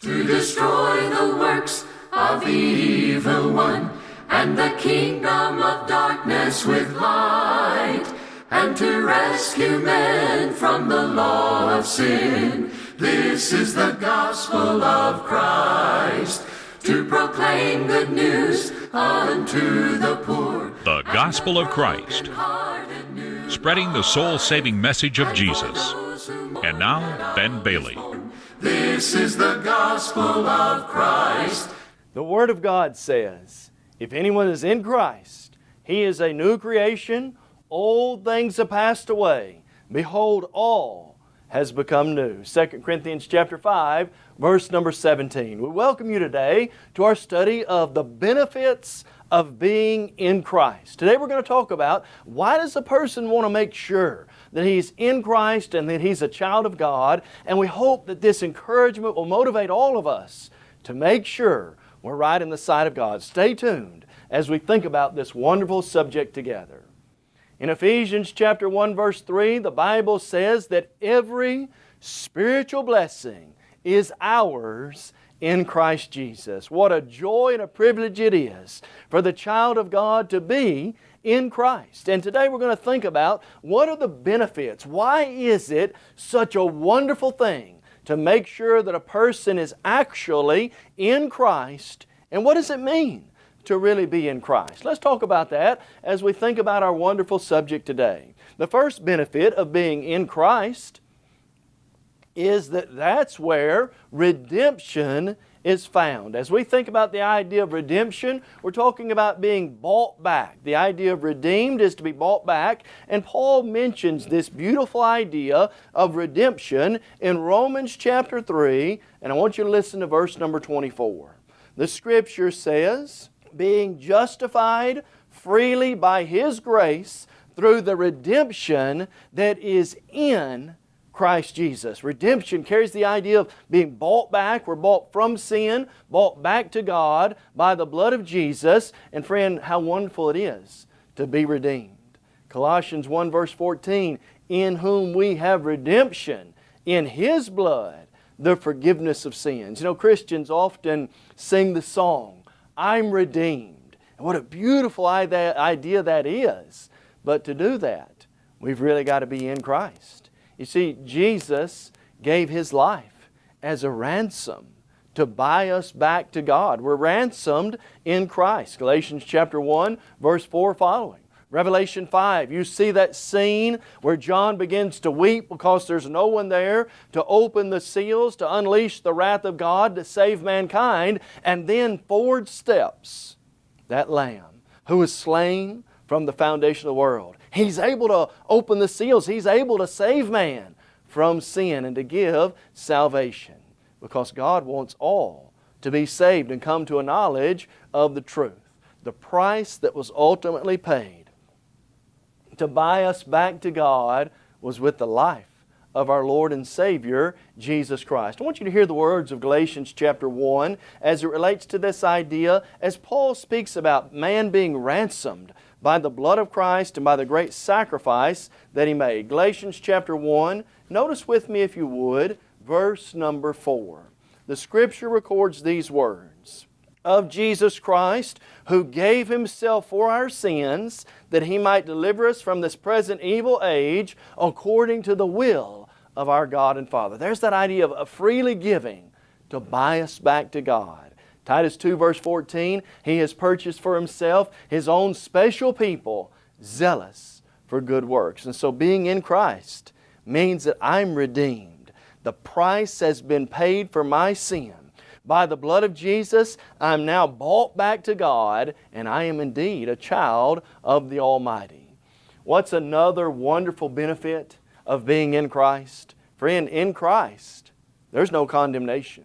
to destroy the works of the evil one and the kingdom of darkness with light and to rescue men from the law of sin. This is the gospel of Christ to proclaim good news unto the poor. The gospel of Christ, spreading the soul saving message of Jesus. And now, Ben Bailey. This is the gospel of Christ. The Word of God says, If anyone is in Christ, he is a new creation. Old things have passed away. Behold, all has become new. 2 Corinthians chapter 5, verse number 17. We welcome you today to our study of the benefits of being in Christ. Today we're going to talk about why does a person want to make sure that he's in Christ and that he's a child of God, and we hope that this encouragement will motivate all of us to make sure we're right in the sight of God. Stay tuned as we think about this wonderful subject together. In Ephesians chapter 1 verse 3, the Bible says that every spiritual blessing is ours in Christ Jesus. What a joy and a privilege it is for the child of God to be in Christ. And today we're going to think about what are the benefits? Why is it such a wonderful thing to make sure that a person is actually in Christ? And what does it mean to really be in Christ? Let's talk about that as we think about our wonderful subject today. The first benefit of being in Christ is that that's where redemption is found. As we think about the idea of redemption, we're talking about being bought back. The idea of redeemed is to be bought back, and Paul mentions this beautiful idea of redemption in Romans chapter 3, and I want you to listen to verse number 24. The Scripture says, being justified freely by His grace through the redemption that is in Christ Jesus. Redemption carries the idea of being bought back. We're bought from sin, bought back to God by the blood of Jesus. And friend, how wonderful it is to be redeemed. Colossians 1 verse 14, in whom we have redemption in His blood, the forgiveness of sins. You know, Christians often sing the song, I'm redeemed. And what a beautiful idea that is. But to do that, we've really got to be in Christ. You see, Jesus gave His life as a ransom to buy us back to God. We're ransomed in Christ. Galatians chapter 1, verse 4 following. Revelation 5, you see that scene where John begins to weep because there's no one there to open the seals, to unleash the wrath of God, to save mankind, and then forward steps that Lamb who was slain from the foundation of the world. He's able to open the seals. He's able to save man from sin and to give salvation because God wants all to be saved and come to a knowledge of the truth. The price that was ultimately paid to buy us back to God was with the life of our Lord and Savior, Jesus Christ. I want you to hear the words of Galatians chapter 1 as it relates to this idea as Paul speaks about man being ransomed by the blood of Christ and by the great sacrifice that He made. Galatians chapter 1, notice with me if you would, verse number 4. The Scripture records these words, Of Jesus Christ, who gave Himself for our sins, that He might deliver us from this present evil age, according to the will of our God and Father. There's that idea of freely giving to buy us back to God. Titus 2 verse 14, He has purchased for Himself His own special people, zealous for good works. And so being in Christ means that I'm redeemed. The price has been paid for my sin. By the blood of Jesus, I'm now bought back to God, and I am indeed a child of the Almighty. What's another wonderful benefit of being in Christ? Friend, in Christ, there's no condemnation.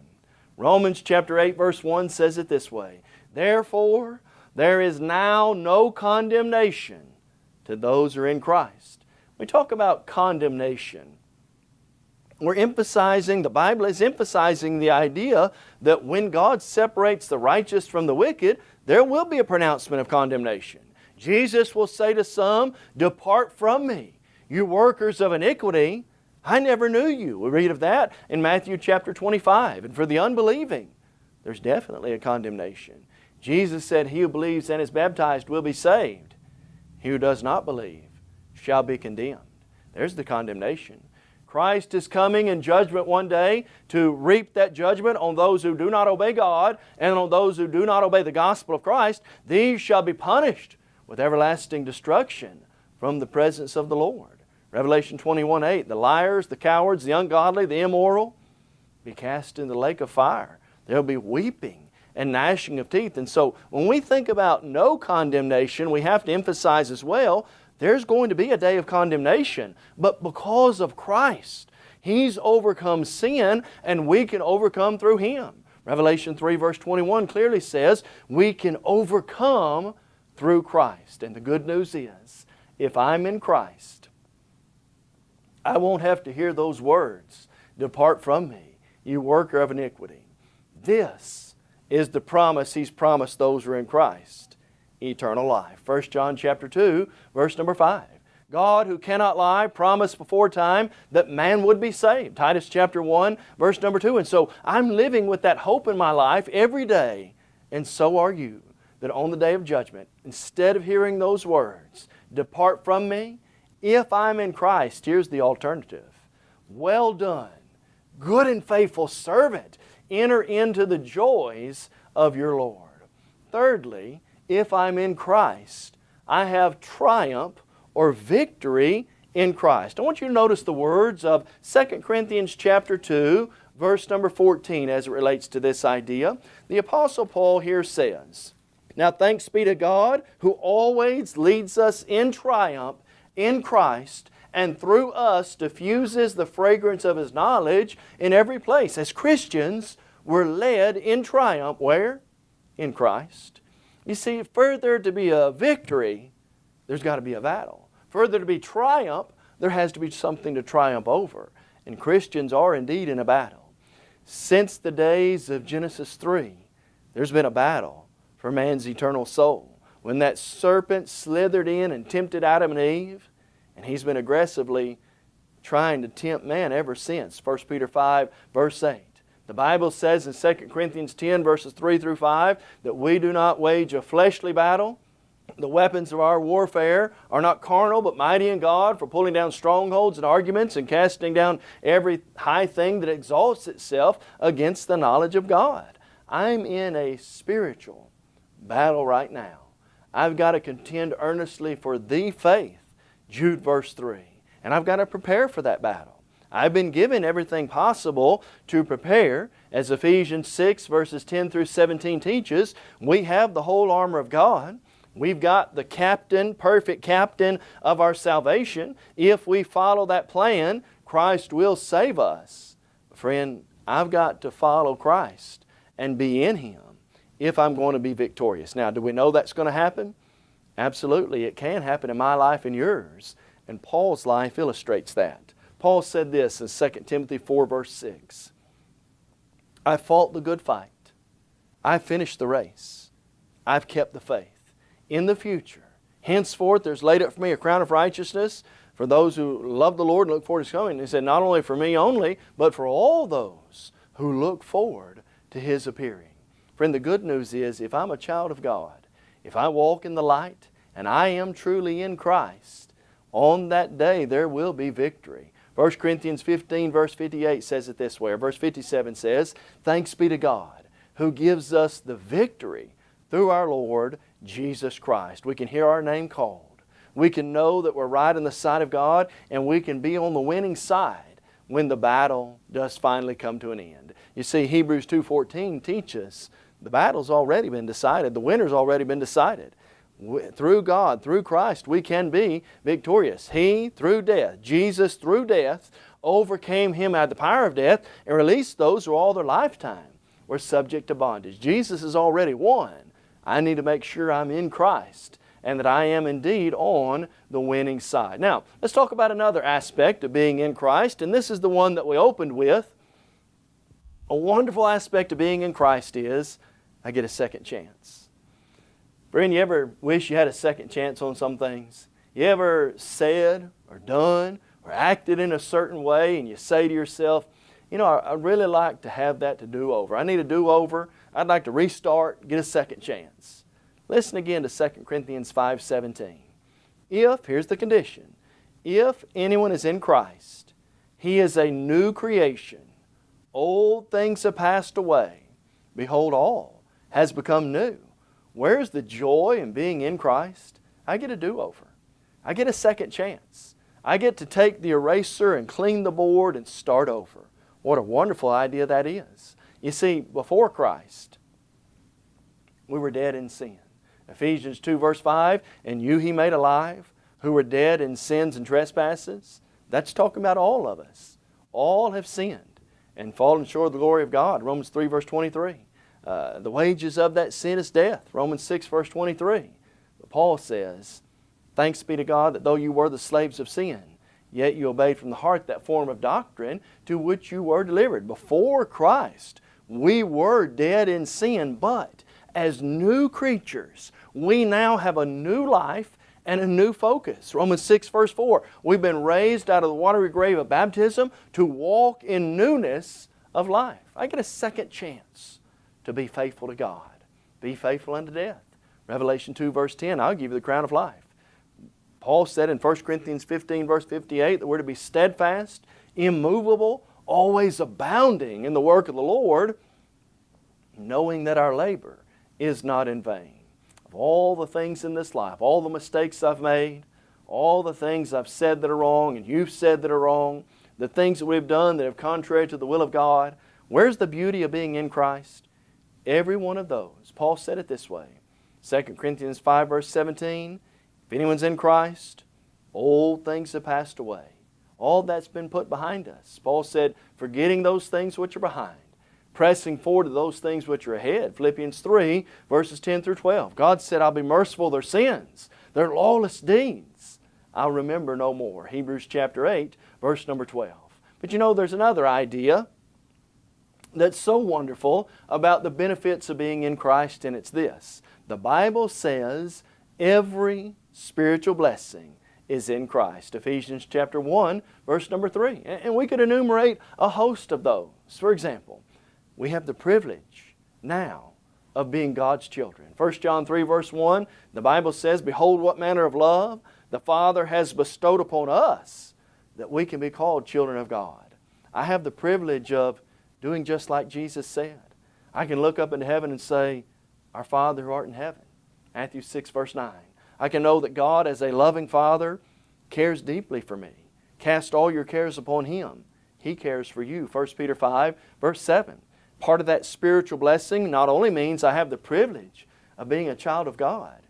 Romans chapter 8 verse 1 says it this way, Therefore there is now no condemnation to those who are in Christ. We talk about condemnation. We're emphasizing, the Bible is emphasizing the idea that when God separates the righteous from the wicked, there will be a pronouncement of condemnation. Jesus will say to some, Depart from me, you workers of iniquity, I never knew you. We read of that in Matthew chapter 25. And for the unbelieving, there's definitely a condemnation. Jesus said, He who believes and is baptized will be saved. He who does not believe shall be condemned. There's the condemnation. Christ is coming in judgment one day to reap that judgment on those who do not obey God and on those who do not obey the gospel of Christ. These shall be punished with everlasting destruction from the presence of the Lord. Revelation 21 8, the liars, the cowards, the ungodly, the immoral be cast in the lake of fire. There'll be weeping and gnashing of teeth. And so when we think about no condemnation, we have to emphasize as well there's going to be a day of condemnation. But because of Christ, He's overcome sin and we can overcome through Him. Revelation 3 verse 21 clearly says we can overcome through Christ. And the good news is, if I'm in Christ, I won't have to hear those words, Depart from me, you worker of iniquity. This is the promise He's promised those who are in Christ eternal life. 1 John chapter 2, verse number 5. God who cannot lie promised before time that man would be saved. Titus chapter 1, verse number 2. And so I'm living with that hope in my life every day, and so are you. That on the day of judgment, instead of hearing those words, depart from me, if I'm in Christ, here's the alternative. Well done, good and faithful servant. Enter into the joys of your Lord. Thirdly, if I'm in Christ. I have triumph or victory in Christ. I want you to notice the words of 2 Corinthians chapter 2, verse number 14 as it relates to this idea. The Apostle Paul here says, Now thanks be to God who always leads us in triumph in Christ and through us diffuses the fragrance of His knowledge in every place. As Christians, we're led in triumph where? In Christ. You see, further to be a victory, there's got to be a battle. Further to be triumph, there has to be something to triumph over. And Christians are indeed in a battle. Since the days of Genesis 3, there's been a battle for man's eternal soul. When that serpent slithered in and tempted Adam and Eve, and he's been aggressively trying to tempt man ever since. 1 Peter 5, verse 8. The Bible says in 2 Corinthians 10 verses 3 through 5 that we do not wage a fleshly battle. The weapons of our warfare are not carnal but mighty in God for pulling down strongholds and arguments and casting down every high thing that exalts itself against the knowledge of God. I'm in a spiritual battle right now. I've got to contend earnestly for the faith, Jude verse 3. And I've got to prepare for that battle. I've been given everything possible to prepare. As Ephesians 6 verses 10 through 17 teaches, we have the whole armor of God. We've got the captain, perfect captain of our salvation. If we follow that plan, Christ will save us. Friend, I've got to follow Christ and be in Him if I'm going to be victorious. Now, do we know that's going to happen? Absolutely. It can happen in my life and yours. And Paul's life illustrates that. Paul said this in 2 Timothy 4 verse 6. I fought the good fight. I finished the race. I've kept the faith. In the future, henceforth there's laid up for me a crown of righteousness for those who love the Lord and look forward to His coming. He said, not only for me only, but for all those who look forward to His appearing. Friend, the good news is if I'm a child of God, if I walk in the light, and I am truly in Christ, on that day there will be victory. 1 Corinthians 15 verse 58 says it this way, or verse 57 says, Thanks be to God who gives us the victory through our Lord Jesus Christ. We can hear our name called. We can know that we're right in the sight of God and we can be on the winning side when the battle does finally come to an end. You see, Hebrews 2.14 teaches the battle's already been decided. The winner's already been decided through God, through Christ, we can be victorious. He, through death, Jesus, through death, overcame him of the power of death and released those who all their lifetime were subject to bondage. Jesus has already won. I need to make sure I'm in Christ and that I am indeed on the winning side. Now, let's talk about another aspect of being in Christ, and this is the one that we opened with. A wonderful aspect of being in Christ is I get a second chance. Friend, you ever wish you had a second chance on some things? You ever said or done or acted in a certain way and you say to yourself, you know, I, really like to have that to do over. I need a do over. I'd like to restart, get a second chance. Listen again to 2 Corinthians 5.17. If, here's the condition, if anyone is in Christ, he is a new creation. Old things have passed away. Behold, all has become new. Where's the joy in being in Christ? I get a do-over. I get a second chance. I get to take the eraser and clean the board and start over. What a wonderful idea that is. You see, before Christ, we were dead in sin. Ephesians 2 verse 5, and you he made alive, who were dead in sins and trespasses. That's talking about all of us. All have sinned and fallen short of the glory of God. Romans 3 verse 23. Uh, the wages of that sin is death. Romans 6 verse 23. But Paul says, Thanks be to God that though you were the slaves of sin, yet you obeyed from the heart that form of doctrine to which you were delivered. Before Christ, we were dead in sin, but as new creatures, we now have a new life and a new focus. Romans 6 verse 4, we've been raised out of the watery grave of baptism to walk in newness of life. I get a second chance to be faithful to God. Be faithful unto death. Revelation 2 verse 10, I'll give you the crown of life. Paul said in 1 Corinthians 15 verse 58 that we're to be steadfast, immovable, always abounding in the work of the Lord, knowing that our labor is not in vain. Of all the things in this life, all the mistakes I've made, all the things I've said that are wrong and you've said that are wrong, the things that we've done that are contrary to the will of God, where's the beauty of being in Christ? Every one of those. Paul said it this way. 2 Corinthians 5 verse 17, if anyone's in Christ, old things have passed away. All that's been put behind us. Paul said, forgetting those things which are behind, pressing forward to those things which are ahead. Philippians 3 verses 10 through 12. God said, I'll be merciful their sins, their lawless deeds. I'll remember no more. Hebrews chapter 8 verse number 12. But you know, there's another idea that's so wonderful about the benefits of being in Christ, and it's this. The Bible says every spiritual blessing is in Christ. Ephesians chapter 1, verse number 3. And we could enumerate a host of those. For example, we have the privilege now of being God's children. 1 John 3, verse 1, the Bible says, Behold what manner of love the Father has bestowed upon us that we can be called children of God. I have the privilege of doing just like Jesus said. I can look up into heaven and say, Our Father who art in heaven. Matthew 6 verse 9. I can know that God as a loving Father cares deeply for me. Cast all your cares upon Him. He cares for you. 1 Peter 5 verse 7. Part of that spiritual blessing not only means I have the privilege of being a child of God,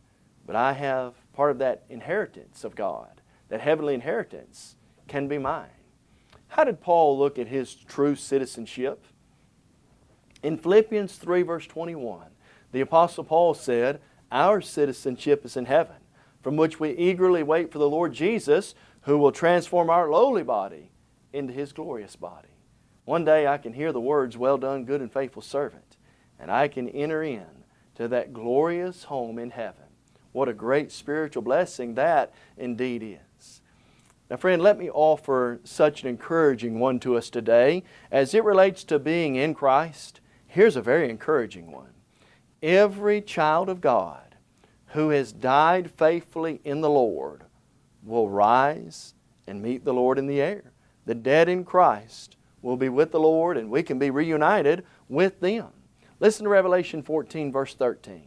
but I have part of that inheritance of God. That heavenly inheritance can be mine. How did Paul look at his true citizenship? In Philippians 3 verse 21, the Apostle Paul said, Our citizenship is in heaven, from which we eagerly wait for the Lord Jesus, who will transform our lowly body into His glorious body. One day I can hear the words, Well done, good and faithful servant, and I can enter in to that glorious home in heaven. What a great spiritual blessing that indeed is. Now friend, let me offer such an encouraging one to us today. As it relates to being in Christ, here's a very encouraging one. Every child of God who has died faithfully in the Lord will rise and meet the Lord in the air. The dead in Christ will be with the Lord and we can be reunited with them. Listen to Revelation 14 verse 13.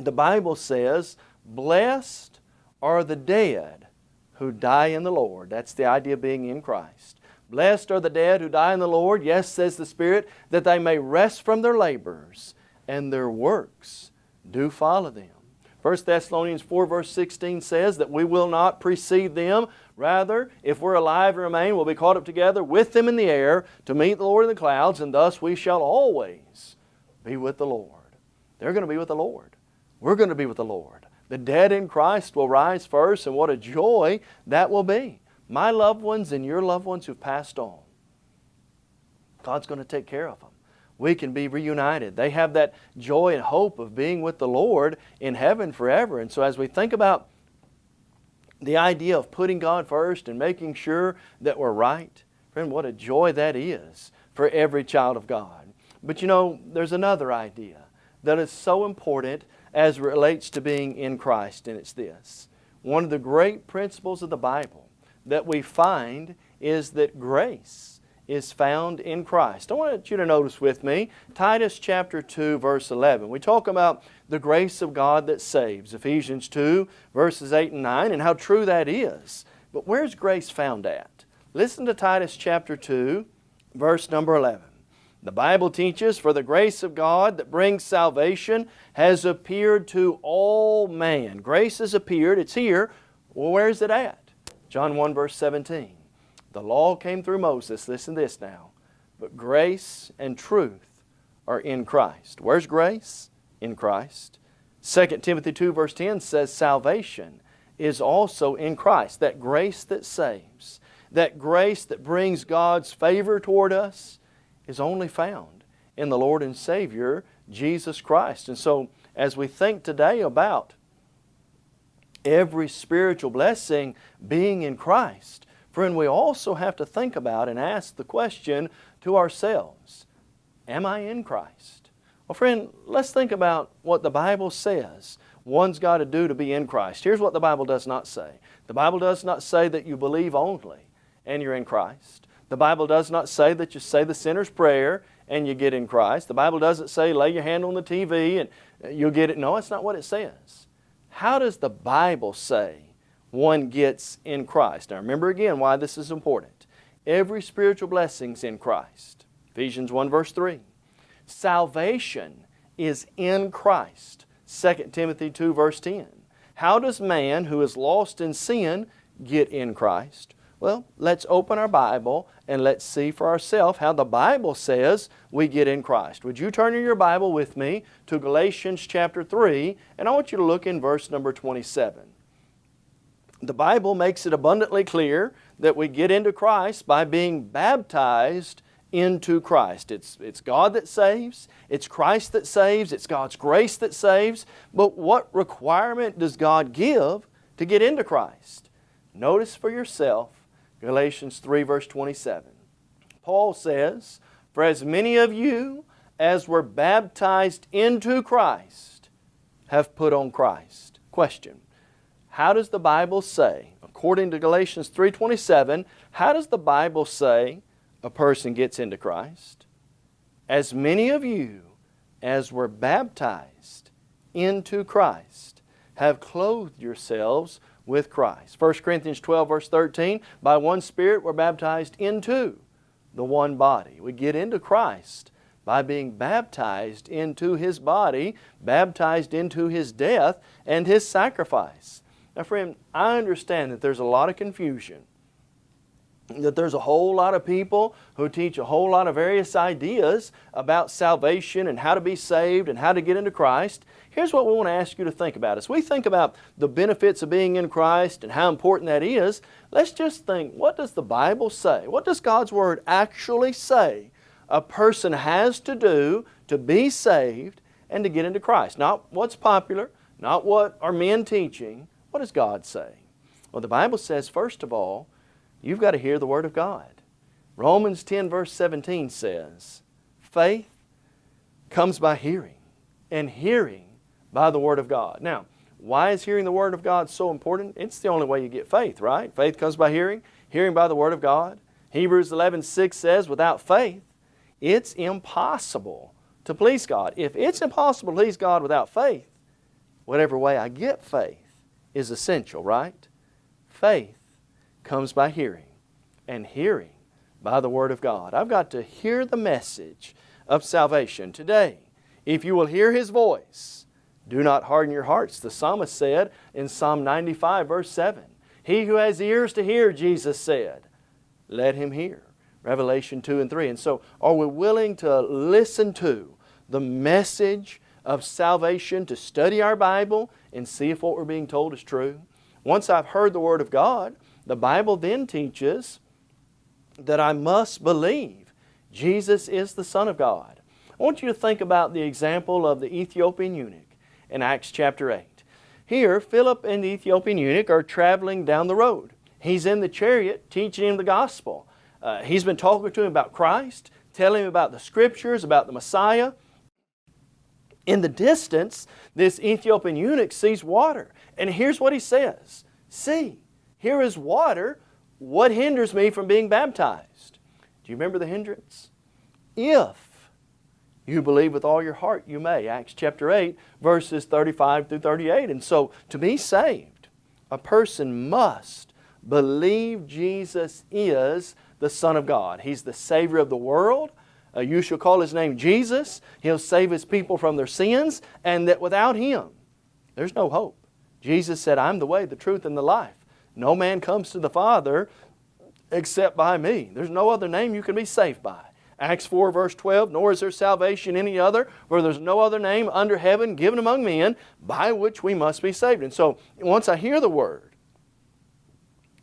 The Bible says, Blessed are the dead who die in the Lord. That's the idea of being in Christ. Blessed are the dead who die in the Lord, yes, says the Spirit, that they may rest from their labors, and their works do follow them. 1 Thessalonians 4 verse 16 says that we will not precede them. Rather, if we're alive and remain, we'll be caught up together with them in the air to meet the Lord in the clouds, and thus we shall always be with the Lord. They're going to be with the Lord. We're going to be with the Lord. The dead in Christ will rise first, and what a joy that will be. My loved ones and your loved ones who've passed on, God's going to take care of them. We can be reunited. They have that joy and hope of being with the Lord in heaven forever. And so as we think about the idea of putting God first and making sure that we're right, friend, what a joy that is for every child of God. But you know, there's another idea that is so important as relates to being in Christ, and it's this. One of the great principles of the Bible that we find is that grace is found in Christ. I want you to notice with me Titus chapter 2 verse 11. We talk about the grace of God that saves. Ephesians 2 verses 8 and 9 and how true that is. But where's grace found at? Listen to Titus chapter 2 verse number 11. The Bible teaches, For the grace of God that brings salvation has appeared to all man. Grace has appeared, it's here. Well, where is it at? John 1 verse 17. The law came through Moses. Listen to this now. But grace and truth are in Christ. Where's grace? In Christ. 2 Timothy 2 verse 10 says salvation is also in Christ. That grace that saves, that grace that brings God's favor toward us is only found in the Lord and Savior, Jesus Christ. And so as we think today about every spiritual blessing being in Christ, Friend, we also have to think about and ask the question to ourselves, am I in Christ? Well, friend, let's think about what the Bible says one's got to do to be in Christ. Here's what the Bible does not say. The Bible does not say that you believe only and you're in Christ. The Bible does not say that you say the sinner's prayer and you get in Christ. The Bible doesn't say lay your hand on the TV and you'll get it. No, that's not what it says. How does the Bible say one gets in Christ. Now remember again why this is important. Every spiritual blessing is in Christ. Ephesians 1 verse 3. Salvation is in Christ. 2 Timothy 2 verse 10. How does man who is lost in sin get in Christ? Well, let's open our Bible and let's see for ourselves how the Bible says we get in Christ. Would you turn in your Bible with me to Galatians chapter 3 and I want you to look in verse number 27 the Bible makes it abundantly clear that we get into Christ by being baptized into Christ. It's, it's God that saves, it's Christ that saves, it's God's grace that saves, but what requirement does God give to get into Christ? Notice for yourself Galatians 3 verse 27. Paul says, For as many of you as were baptized into Christ have put on Christ. Question. How does the Bible say, according to Galatians 3.27, how does the Bible say a person gets into Christ? As many of you as were baptized into Christ have clothed yourselves with Christ. 1 Corinthians 12 verse 13, by one Spirit we're baptized into the one body. We get into Christ by being baptized into His body, baptized into His death and His sacrifice. Now friend, I understand that there's a lot of confusion, that there's a whole lot of people who teach a whole lot of various ideas about salvation and how to be saved and how to get into Christ. Here's what we want to ask you to think about. As we think about the benefits of being in Christ and how important that is, let's just think, what does the Bible say? What does God's Word actually say a person has to do to be saved and to get into Christ? Not what's popular, not what are men teaching, what does God say? Well, the Bible says, first of all, you've got to hear the Word of God. Romans 10 verse 17 says, faith comes by hearing, and hearing by the Word of God. Now, why is hearing the Word of God so important? It's the only way you get faith, right? Faith comes by hearing, hearing by the Word of God. Hebrews 11 6 says, without faith, it's impossible to please God. If it's impossible to please God without faith, whatever way I get faith, is essential, right? Faith comes by hearing, and hearing by the Word of God. I've got to hear the message of salvation today. If you will hear His voice, do not harden your hearts. The psalmist said in Psalm 95 verse 7, He who has ears to hear, Jesus said, let him hear. Revelation 2 and 3. And so are we willing to listen to the message of salvation, to study our Bible and see if what we're being told is true. Once I've heard the Word of God, the Bible then teaches that I must believe Jesus is the Son of God. I want you to think about the example of the Ethiopian eunuch in Acts chapter 8. here Philip and the Ethiopian eunuch are traveling down the road. He's in the chariot teaching him the gospel. Uh, he's been talking to him about Christ, telling him about the scriptures, about the Messiah. In the distance, this Ethiopian eunuch sees water. And here's what he says See, here is water. What hinders me from being baptized? Do you remember the hindrance? If you believe with all your heart, you may. Acts chapter 8, verses 35 through 38. And so, to be saved, a person must believe Jesus is the Son of God. He's the Savior of the world. Uh, you shall call His name Jesus. He'll save His people from their sins, and that without Him, there's no hope. Jesus said, I'm the way, the truth, and the life. No man comes to the Father except by me. There's no other name you can be saved by. Acts 4 verse 12, nor is there salvation any other, for there's no other name under heaven given among men by which we must be saved. And so once I hear the word,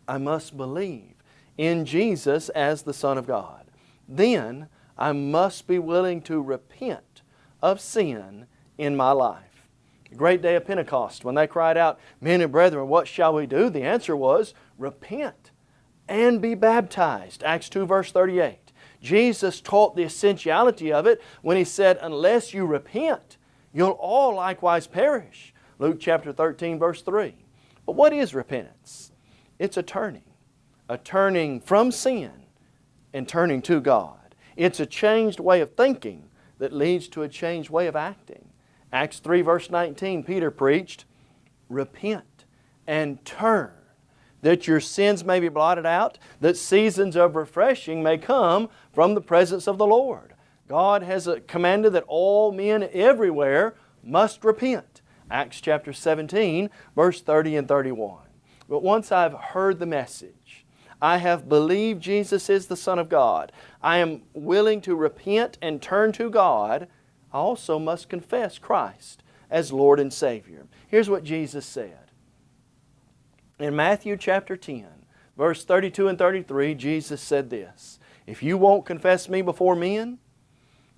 I must believe in Jesus as the Son of God. Then I must be willing to repent of sin in my life. The great day of Pentecost, when they cried out, Men and brethren, what shall we do? The answer was, Repent and be baptized. Acts 2 verse 38. Jesus taught the essentiality of it when He said, Unless you repent, you'll all likewise perish. Luke chapter 13 verse 3. But what is repentance? It's a turning. A turning from sin and turning to God. It's a changed way of thinking that leads to a changed way of acting. Acts 3 verse 19, Peter preached, Repent and turn, that your sins may be blotted out, that seasons of refreshing may come from the presence of the Lord. God has commanded that all men everywhere must repent. Acts chapter 17, verse 30 and 31. But once I've heard the message, I have believed Jesus is the Son of God, I am willing to repent and turn to God, I also must confess Christ as Lord and Savior. Here's what Jesus said. In Matthew chapter 10, verse 32 and 33, Jesus said this, If you won't confess me before men,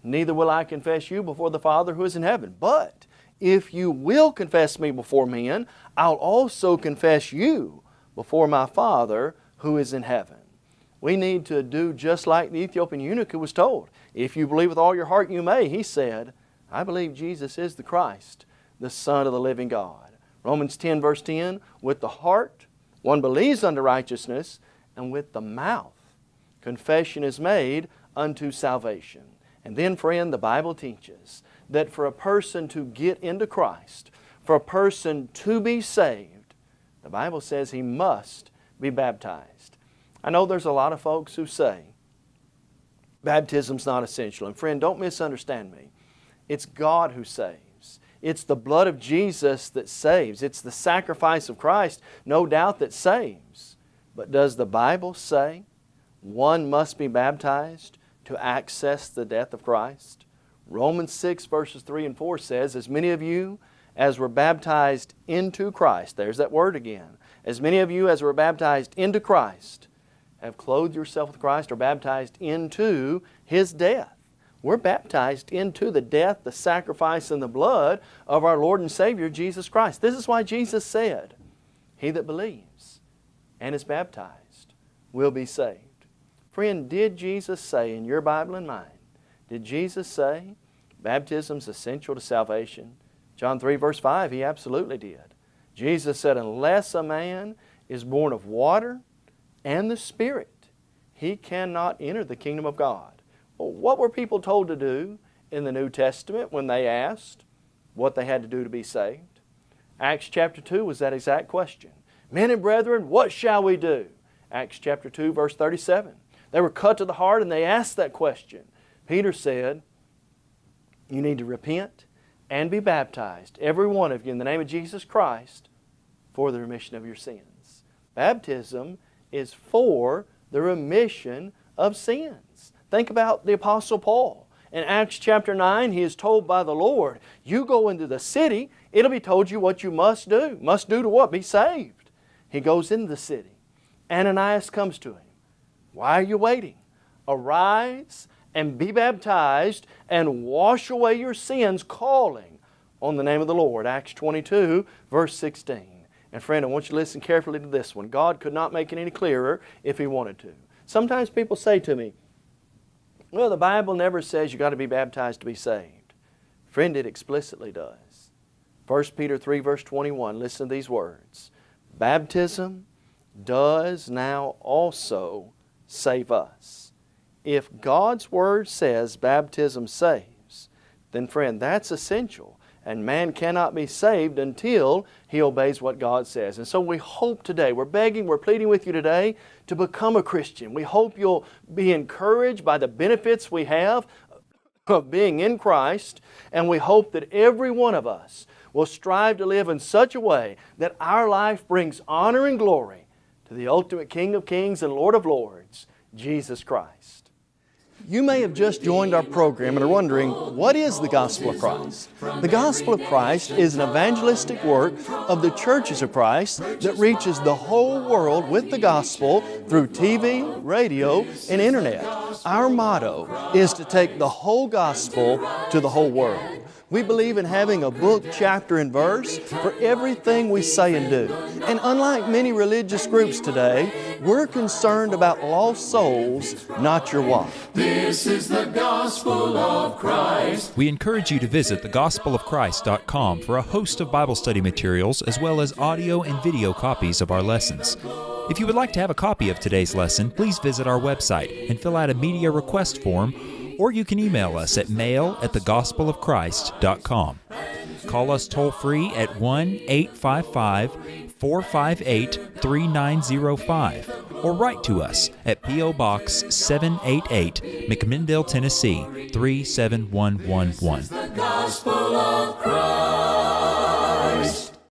neither will I confess you before the Father who is in heaven. But if you will confess me before men, I'll also confess you before my Father who is in heaven. We need to do just like the Ethiopian eunuch who was told. If you believe with all your heart, you may. He said, I believe Jesus is the Christ, the Son of the living God. Romans 10 verse 10, with the heart one believes unto righteousness, and with the mouth confession is made unto salvation. And then, friend, the Bible teaches that for a person to get into Christ, for a person to be saved, the Bible says he must be baptized. I know there's a lot of folks who say baptism's not essential. And friend, don't misunderstand me. It's God who saves. It's the blood of Jesus that saves. It's the sacrifice of Christ, no doubt, that saves. But does the Bible say one must be baptized to access the death of Christ? Romans 6 verses 3 and 4 says, As many of you as were baptized into Christ, there's that word again, as many of you as were baptized into Christ, have clothed yourself with Christ or baptized into His death. We're baptized into the death, the sacrifice, and the blood of our Lord and Savior Jesus Christ. This is why Jesus said, He that believes and is baptized will be saved. Friend, did Jesus say in your Bible and mine, did Jesus say baptism is essential to salvation? John 3 verse 5, He absolutely did. Jesus said, unless a man is born of water and the Spirit, he cannot enter the kingdom of God. Well, what were people told to do in the New Testament when they asked what they had to do to be saved? Acts chapter 2 was that exact question. Men and brethren, what shall we do? Acts chapter 2 verse 37. They were cut to the heart and they asked that question. Peter said, you need to repent and be baptized, every one of you, in the name of Jesus Christ, for the remission of your sins. Baptism is for the remission of sins. Think about the Apostle Paul. In Acts chapter 9, he is told by the Lord, you go into the city, it'll be told you what you must do. Must do to what? Be saved. He goes into the city. Ananias comes to him. Why are you waiting? Arise and be baptized and wash away your sins, calling on the name of the Lord. Acts 22, verse 16. And friend, I want you to listen carefully to this one. God could not make it any clearer if He wanted to. Sometimes people say to me, well, the Bible never says you got to be baptized to be saved. Friend, it explicitly does. 1 Peter 3, verse 21, listen to these words. Baptism does now also save us. If God's Word says baptism saves, then friend, that's essential. And man cannot be saved until he obeys what God says. And so we hope today, we're begging, we're pleading with you today to become a Christian. We hope you'll be encouraged by the benefits we have of being in Christ. And we hope that every one of us will strive to live in such a way that our life brings honor and glory to the ultimate King of Kings and Lord of Lords, Jesus Christ. You may have just joined our program and are wondering, what is the Gospel of Christ? The Gospel of Christ is an evangelistic work of the churches of Christ that reaches the whole world with the Gospel through TV, radio, and Internet. Our motto is to take the whole Gospel to the whole world. We believe in having a book, chapter, and verse for everything we say and do. And unlike many religious groups today, we're concerned about lost souls, not your wife. This is the gospel of Christ. We encourage you to visit thegospelofchrist.com for a host of Bible study materials as well as audio and video copies of our lessons. If you would like to have a copy of today's lesson, please visit our website and fill out a media request form or you can email us at mail at thegospelofchrist.com. Call us toll free at 1 855 458 3905 or write to us at P.O. Box 788, McMinnville, Tennessee 37111.